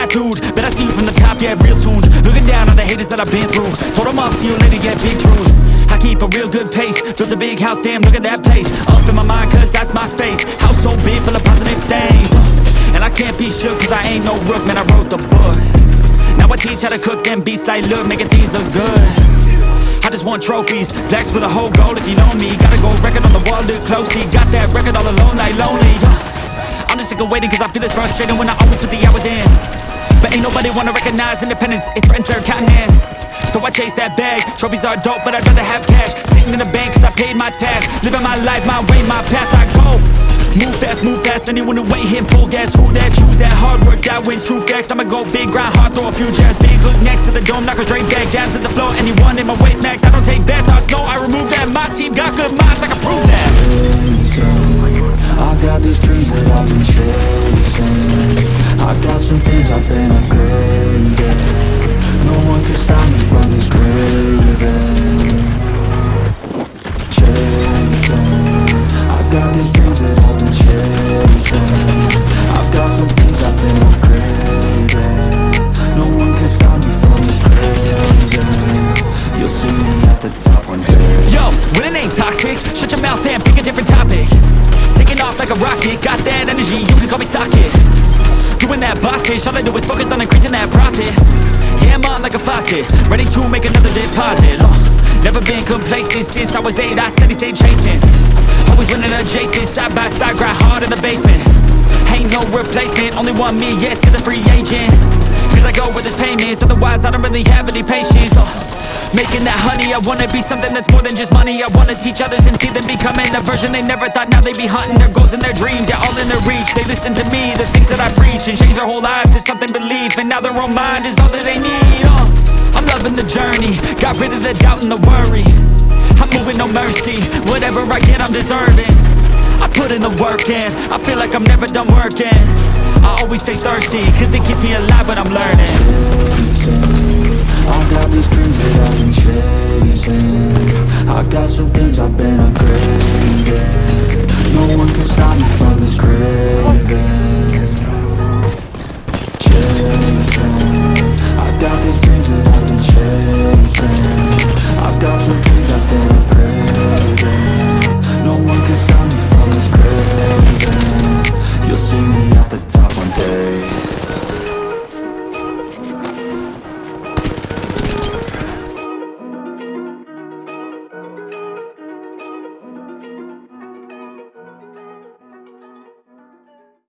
that Bet I see you from the top, yeah, real soon. Looking down on the haters that I've been through. Told them I'll see you later, yeah, big truth I keep a real good pace. Built a big house, damn, look at that place. Up in my mind, cause that's my space. House so big, full of positive things. And I can't be shook, cause I ain't no rook Man, I wrote the book. Now I teach how to cook them beats like look Making things look good. I just want trophies, flex with a whole goal if you know me. Gotta go record on the wall, look closely Got that record all alone like lonely. I'm just sick of waiting cause I feel it's frustrating when I always put the hours in But ain't nobody wanna recognize independence, it threatens their continent So I chase that bag, trophies are dope but I'd rather have cash. Sitting in the bank cause I paid my tax. Living my life, my way, my path, I go. Move fast, move fast, anyone who ain't hitting full gas Who that, choose that, hard work, that wins, true facts. I'ma go big, grind hard, throw a few jabs. Big hook next to the dome, knock her straight back Down to the floor, anyone in my way smacked I don't take bad thoughts, no, When it ain't toxic, shut your mouth and pick a different topic. Taking off like a rocket, got that energy, you can call me socket. Doing that boss shit, all I do is focus on increasing that profit. Yeah, I'm on like a faucet, ready to make another deposit. Uh, Never been complacent since I was eight, I steady stay chasing. Always winning adjacent, side by side, grind hard in the basement. Ain't no replacement, only one me, yes to the free agent. Cause I go where there's payments, otherwise I don't really have any patience. Uh, Making that honey, I wanna be something that's more than just money. I wanna teach others and see them becoming a version they never thought Now they be hunting their goals and their dreams, yeah all in their reach. They listen to me, the things that I preach And change their whole lives to something belief. And now their own mind is all that they need. Uh, I'm loving the journey, got rid of the doubt and the worry. I'm moving no mercy, whatever I get I'm deserving. I put in the work in, I feel like I'm never done working. I always stay thirsty, cause it keeps me alive when I'm got some things I've been upgrading No one can stop me